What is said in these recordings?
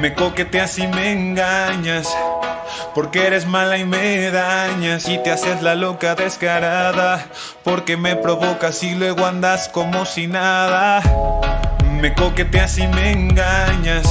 Me coqueteas y me engañas. Porque eres mala y me dañas y te haces la loca descarada. Porque me provocas y luego andas como si nada. Me coqueteas y me engañas.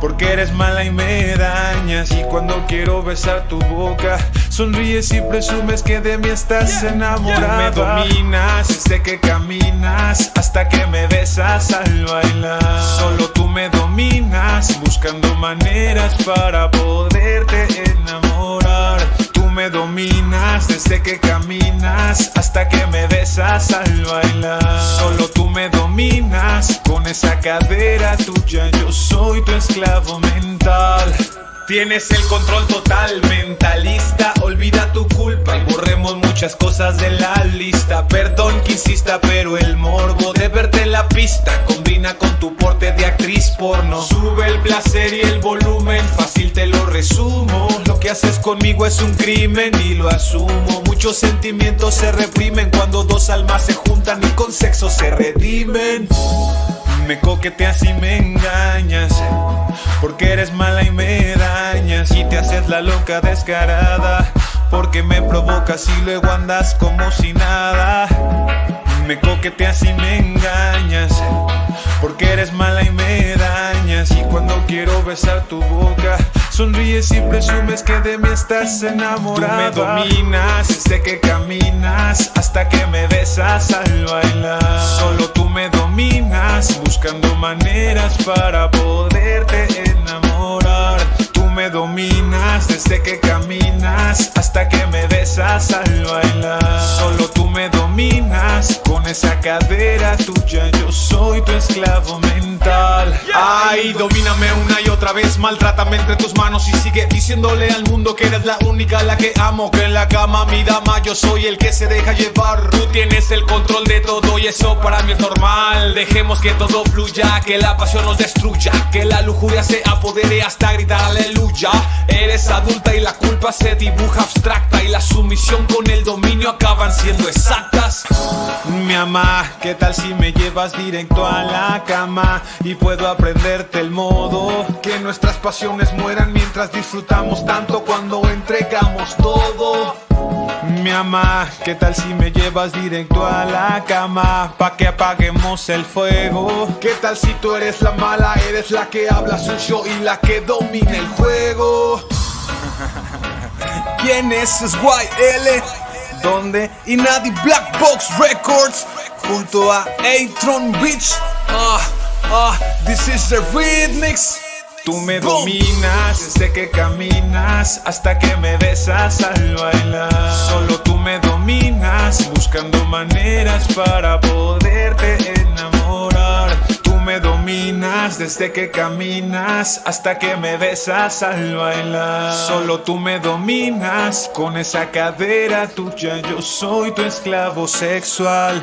Porque eres mala y me dañas. Y cuando quiero besar tu boca Sonríes y presumes que de mí estás enamorada. Me dominas sé que caminas Hasta que me besas al bailar. Solo tú me dominas Buscando maneras para poderte enamorar. Tú me dominas desde que caminas Hasta que me besas al bailar. Solo tú me dominas Con esa cadera tuya esclavo mental. Tienes el control total, mentalista. Olvida tu culpa y borremos muchas cosas de la lista. Perdón que insista, pero el morbo de verte en la pista Combina con tu porte de actriz porno. Sube el placer y el volumen, fácil te lo resumo. Lo que haces conmigo es un crimen y lo asumo. Muchos sentimientos se reprimen cuando dos almas se juntan y con sexo se redimen me coqueteas y me engañas Porque eres mala y me dañas Y te haces la loca descarada Porque me provocas y luego andas como si nada. Me coqueteas y me engañas Porque eres mala y me dañas Y cuando quiero besar tu boca Sonríes y presumes que de mí estás enamorada Tú me dominas sé que caminas Hasta que me besas al bailar para poderte enamorar. Tú me dominas desde que caminas Hasta que me besas al bailar. Solo tú me dominas Con esa cadera tuya. Yo soy tu esclavo mental Ay, domíname una y otra vez Maltrátame entre tus manos y sigue diciéndole al mundo que eres la única la que amo Que en la cama mi dama yo soy el que se deja llevar. Tú tienes el control de todo y eso para mí es normal. Dejemos que todo fluya, que la pasión nos destruya Que la lujuria se apodere hasta gritar aleluya Eres adulta y la culpa se dibuja abstracta Y la sumisión con el dominio acaban siendo exactas Mi ama, ¿qué tal si me llevas directo a la cama? Y puedo aprenderte el modo Que nuestras pasiones mueran mientras disfrutamos tanto cuando entregamos todo mi ama, ¿qué tal si me llevas directo a la cama? Pa' que apaguemos el fuego ¿Qué tal si tú eres la mala, eres la que habla sucio y la que domina el juego? ¿Quién es SYL? ¿Dónde? Y nadie Black Box Records Junto a Atron Beach Ah, ah, this is the remix Tú me dominas desde que caminas hasta que me besas al bailar. Solo tú me dominas buscando maneras para poderte desde que caminas hasta que me besas al bailar. Solo tú me dominas con esa cadera tuya. Yo soy tu esclavo sexual.